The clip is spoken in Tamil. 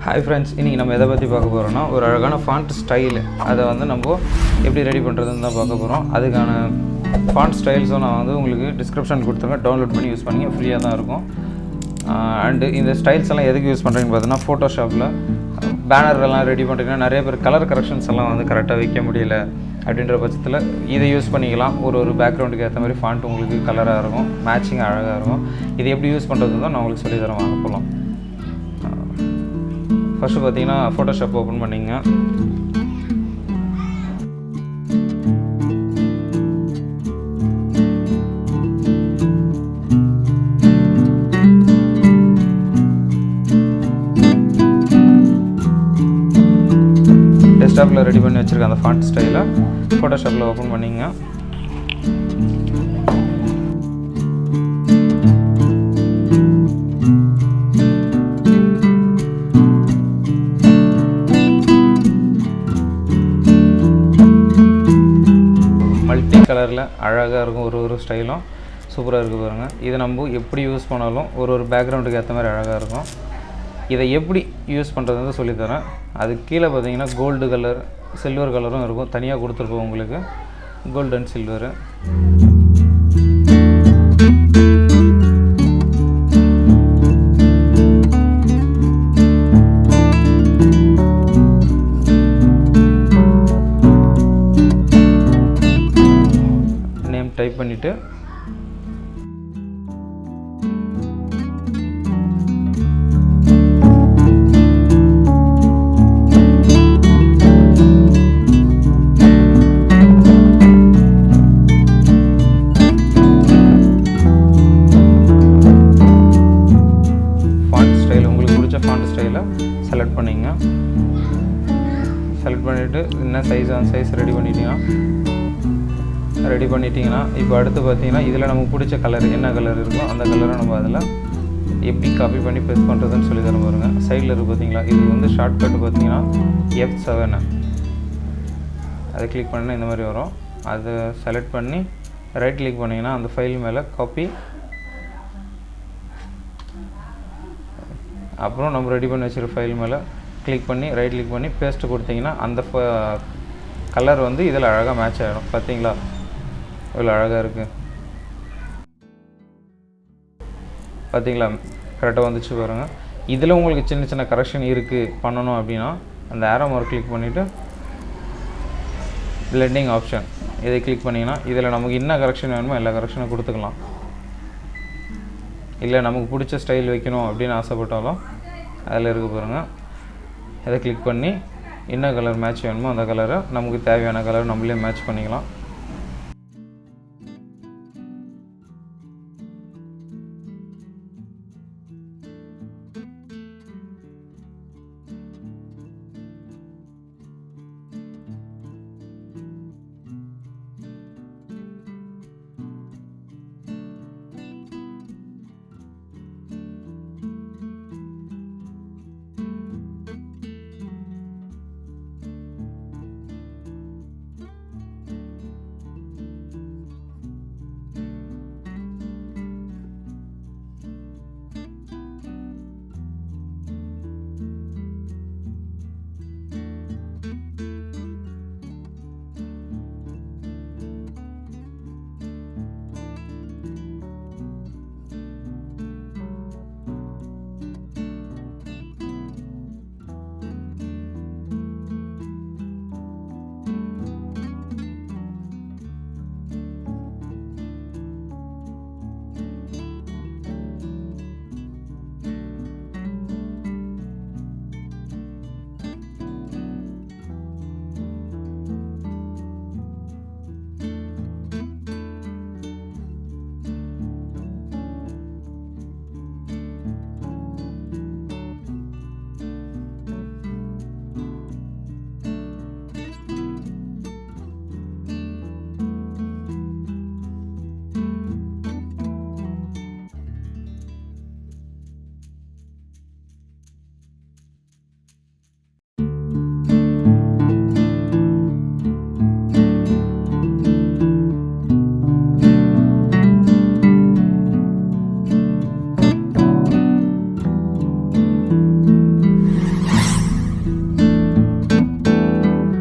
ஹாய் ஃப்ரெண்ட்ஸ் இன்றைக்கி நம்ம எதை பற்றி பார்க்க போகிறோம்னா ஒரு அழகான ஃபாண்ட் ஸ்டைல் அதை வந்து நம்ம எப்படி ரெடி பண்ணுறதுன்னு தான் பார்க்க போகிறோம் அதுக்கான ஃபாண்ட் ஸ்டைல்ஸும் நான் வந்து உங்களுக்கு டிஸ்கிரிப்ஷன் கொடுத்துருக்கேன் டவுன்லோட் பண்ணி யூஸ் பண்ணி ஃப்ரீயாக தான் இருக்கும். அண்டு இந்த ஸ்டைல்ஸ் எல்லாம் எதுக்கு யூஸ் பண்ணுறீங்கன்னு பார்த்தீங்கன்னா ஃபோட்டோஷாப்பில் பேனர் எல்லாம் ரெடி பண்ணுறீங்கன்னா நிறைய பேர் கலர் கரெக்ஷன்ஸ் எல்லாம் வந்து கரெக்டாக வைக்க முடியல அப்படின்ற பட்சத்தில் இதை யூஸ் பண்ணிக்கலாம். ஒரு ஒரு பேக்ரவுண்டுக்கு ஏற்ற மாதிரி ஃபாண்ட் உங்களுக்கு கலராக இருக்கும் மேட்சிங் அழகாக இருக்கும். இது எப்படி யூஸ் பண்ணுறது தான் நான் உங்களுக்கு சொல்லித்தரேன் வாங்க போகலாம் ஃபஸ்ட்டு பார்த்தீங்கன்னா ஃபோட்டோஷாப் ஓப்பன் பண்ணிங்க. டெஸ்க்டாப்பில் ரெடி பண்ணி வச்சுருக்க அந்த ஃபாண்ட் ஸ்டைலை ஃபோட்டோஷாப்பில் ஓப்பன் பண்ணிங்க. மல்டி கலரில் அழகாக இருக்கும் ஒரு ஒரு ஸ்டைலும். சூப்பராக இருக்குது பாருங்கள் இதை நம்ம எப்படி யூஸ் பண்ணாலும் ஒரு ஒரு பேக்ரவுண்டுக்கு ஏற்ற மாதிரி அழகாக இருக்கும். இதை எப்படி யூஸ் பண்ணுறதுன்னு சொல்லித்தரேன். அது கீழே பார்த்தீங்கன்னா கோல்டு கலர் சில்வர் கலரும் இருக்கும். தனியாக கொடுத்துருப்போம் உங்களுக்கு. கோல்டு அண்ட் சில்வரு டைப் பண்ணிவிட்டு ஃபாண்ட் உங்களுக்கு பிடிச்ச ஃபாண்ட் ஸ்டைலை செலக்ட் பண்ணிங்க. செலக்ட் பண்ணிவிட்டு என்ன சைஸ் அந்த சைஸ் ரெடி பண்ணிட்டீங்கன்னா ரெடி பண்ணிட்டீங்கன்னா இப்போ அடுத்து பார்த்தீங்கன்னா இதில் நமக்கு பிடிச்ச கலர் என்ன கலர் இருக்கோ அந்த கலரை நம்ம அதில் எப்படி காப்பி பண்ணி பேஸ்ட் பண்ணுறதுன்னு சொல்லி தர பாருங்க. சைடில் இருக்குது பார்த்தீங்களா இது வந்து ஷார்ட்கட் பார்த்தீங்கன்னா எஃப் செவனு அதை கிளிக் பண்ணால் இந்த மாதிரி வரும். அதை செலக்ட் பண்ணி ரைட் கிளிக் பண்ணிங்கன்னா அந்த ஃபைல் மேலே காப்பி அப்புறம் நம்ம ரெடி பண்ணி வச்சுருக்க ஃபைல் மேலே கிளிக் பண்ணி ரைட் கிளிக் பண்ணி பேஸ்ட்டு கொடுத்தீங்கன்னா அந்த uh, கலர் வந்து இதில் அழகாக மேட்ச் ஆகிடும் பார்த்தீங்களா? இவ்வளோ அழகாக இருக்குது பார்த்தீங்களா? கரெக்டாக வந்துச்சு பாருங்கள் இதில் உங்களுக்கு சின்ன சின்ன கரெக்ஷன் இருக்குது பண்ணணும் அப்படின்னா அந்த ஆரோ மார்க் கிளிக் பண்ணிவிட்டு பிளெண்டிங் ஆப்ஷன் இதை கிளிக் பண்ணிங்கன்னா இதில் நமக்கு என்ன கரெக்ஷன் வேணுமோ எல்லா கரெக்ஷனும் கொடுத்துக்கலாம். இல்லை நமக்கு பிடிச்ச ஸ்டைல் வைக்கணும் அப்படின்னு ஆசைப்பட்டாலும் அதில் இருக்க பாருங்கள் இதை கிளிக் பண்ணி என்ன கலர் மேட்ச் வேணுமோ அந்த கலரை நமக்கு தேவையான கலர் நம்மளே மேட்ச் பண்ணிக்கலாம்.